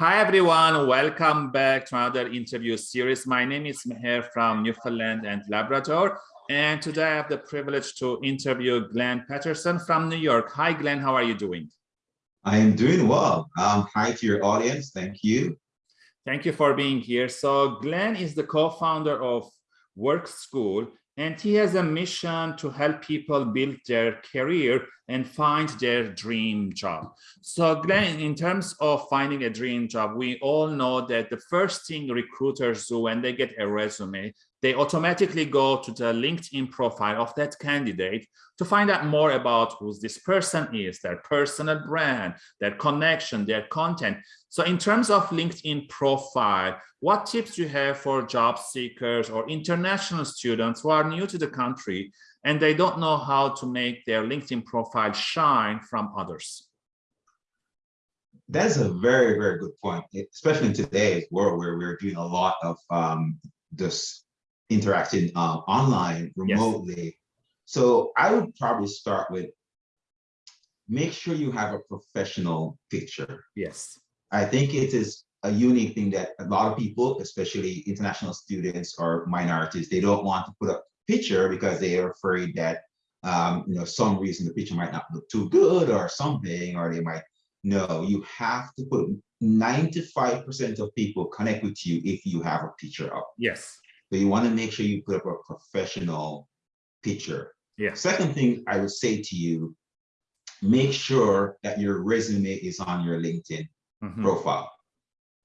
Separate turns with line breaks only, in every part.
Hi, everyone. Welcome back to another interview series. My name is Meher from Newfoundland and Labrador. And today I have the privilege to interview Glenn Patterson from New York. Hi, Glenn. How are you doing?
I am doing well. Um, hi to your audience. Thank you.
Thank you for being here. So Glenn is the co-founder of Work School, and he has a mission to help people build their career and find their dream job. So Glenn, in terms of finding a dream job, we all know that the first thing recruiters do when they get a resume, they automatically go to the LinkedIn profile of that candidate to find out more about who this person is, their personal brand, their connection, their content. So in terms of LinkedIn profile, what tips do you have for job seekers or international students who are new to the country and they don't know how to make their LinkedIn profile shine from others?
That's a very, very good point, especially in today's world where we're doing a lot of um, this interacting uh, online remotely. Yes. So I would probably start with make sure you have a professional picture.
Yes.
I think it is a unique thing that a lot of people, especially international students or minorities, they don't want to put up picture because they are afraid that um, you know some reason the picture might not look too good or something, or they might no. You have to put 95% of people connect with you if you have a picture up.
Yes.
So you want to make sure you put up a professional picture.
Yeah.
Second thing I would say to you, make sure that your resume is on your LinkedIn mm -hmm. profile.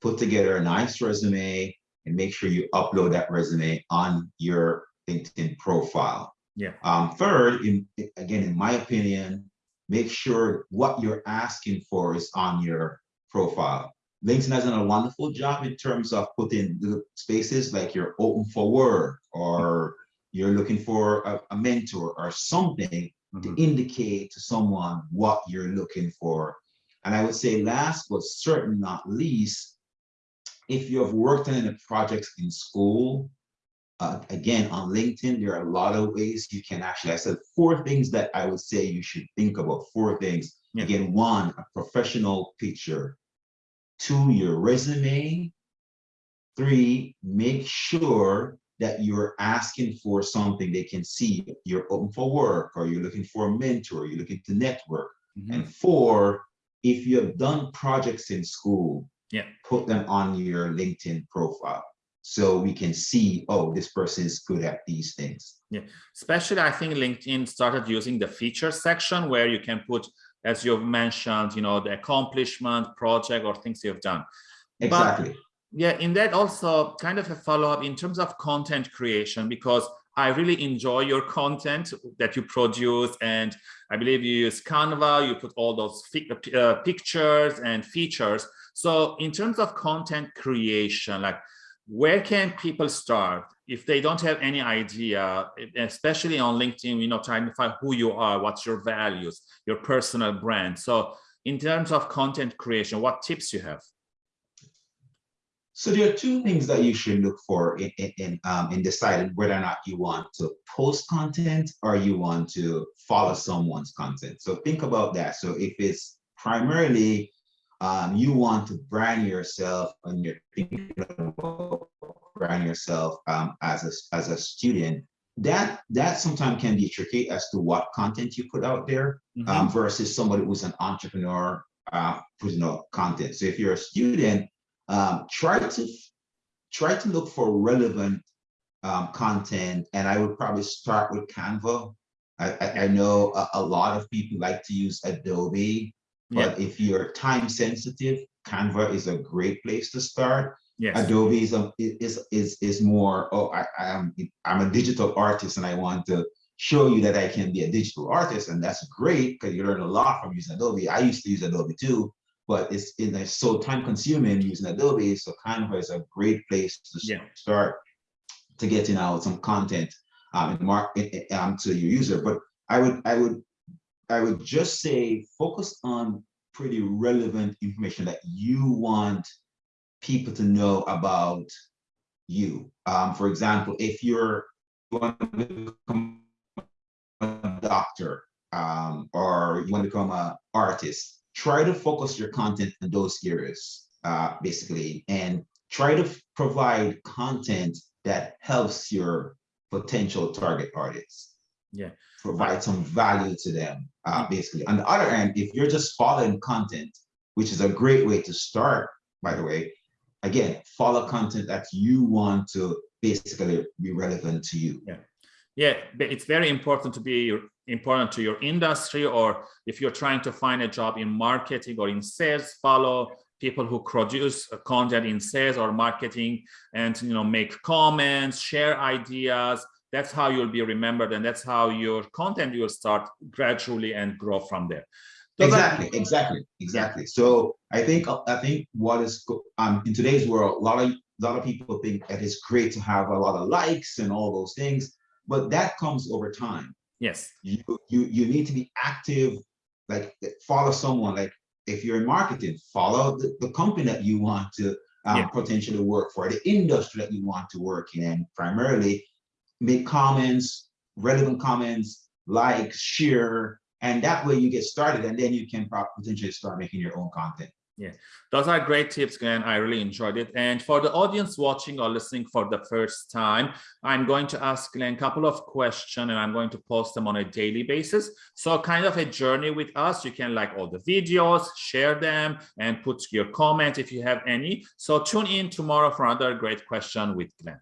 Put together a nice resume and make sure you upload that resume on your LinkedIn profile.
Yeah.
Um, third, in, again, in my opinion, make sure what you're asking for is on your profile. LinkedIn has done a wonderful job in terms of putting the spaces like you're open for work or you're looking for a, a mentor or something mm -hmm. to mm-hmm. indicate to someone what you're looking for. And I would say last but certainly not least, if you have worked on any projects in school uh, again, on LinkedIn, there are a lot of ways you can actually, I said four things that I would say you should think about, four things. Yeah. Again, one, a professional picture. Two, your resume. Three, make sure that you're asking for something they can see. You're open for work or you're looking for a mentor, you're looking to network. Mm -hmm. And four, if you have done projects in school,
yeah.
put them on your LinkedIn profile so we can see, oh, this person is good at these things.
Yeah, especially I think LinkedIn started using the feature section where you can put, as you've mentioned, you know, the accomplishment, project, or things you've done.
Exactly.
But, yeah, in that also kind of a follow-up in terms of content creation, because I really enjoy your content that you produce. And I believe you use Canva, you put all those uh, pictures and features. So in terms of content creation, like where can people start if they don't have any idea, especially on LinkedIn, you know, to find who you are, what's your values, your personal brand. So in terms of content creation, what tips you have?
So there are two things that you should look for in, in, um, in deciding whether or not you want to post content or you want to follow someone's content. So think about that. So if it's primarily um, you want to brand yourself and you're thinking about brand yourself um, as a as a student, that that sometimes can be tricky as to what content you put out there mm -hmm. um, versus somebody who's an entrepreneur uh, putting out content. So if you're a student, um, try to try to look for relevant um, content, and I would probably start with Canva. I, I, I know a, a, lot of people like to use Adobe but yeah. if you're time sensitive, Canva is a great place to start.
Yes.
Adobe is a, is is is more. Oh, I, I'm I'm a digital artist, and I want to show you that I can be a digital artist, and that's great because you learn a lot from using Adobe. I used to use Adobe too, but it's it's so time consuming using Adobe. So Canva is a great place to yeah. start to getting out some content um, and mark um, to your user. But I would I would I would just say focus on pretty relevant information that you want people to know about you. Um, for example, if you're you want to become a doctor um, or you want to become an artist, try to focus your content in those areas. uh, basically, and try to provide content that helps your potential target audience.
Yeah.
Provide some value to them, uh, basically. On the other end, if you're just following content, which is a great way to start, by the way, again, follow content that you want to basically be relevant to you.
Yeah, but it's very important to be important to your industry, or if you're trying to find a job in marketing or in sales, follow people who produce uh, content in sales or marketing and you know make comments, share ideas. That's how you'll be remembered, and that's how your content will start gradually and grow from there. So that-
Exactly, exactly, exactly. So I think, I think what is, um, in today's world, a lot of, a lot of people think that it's great to have a lot of likes and all those things, but that comes over time.
yes,
You, you, you need to be active, like follow someone, like if you're in marketing, follow the, the company that you want to um,
Yeah.
potentially work for, the industry that you want to work in, and primarily make comments, relevant comments, like, share, and that way you get started, and then you can potentially start making your own content.
Yeah, those are great tips, Glenn. I really enjoyed it. And for the audience watching or listening for the first time, I'm going to ask Glenn a couple of questions and I'm going to post them on a daily basis. So kind of a journey with us. You can like all the videos, share them and put your comment if you have any. So tune in tomorrow for another great question with Glenn.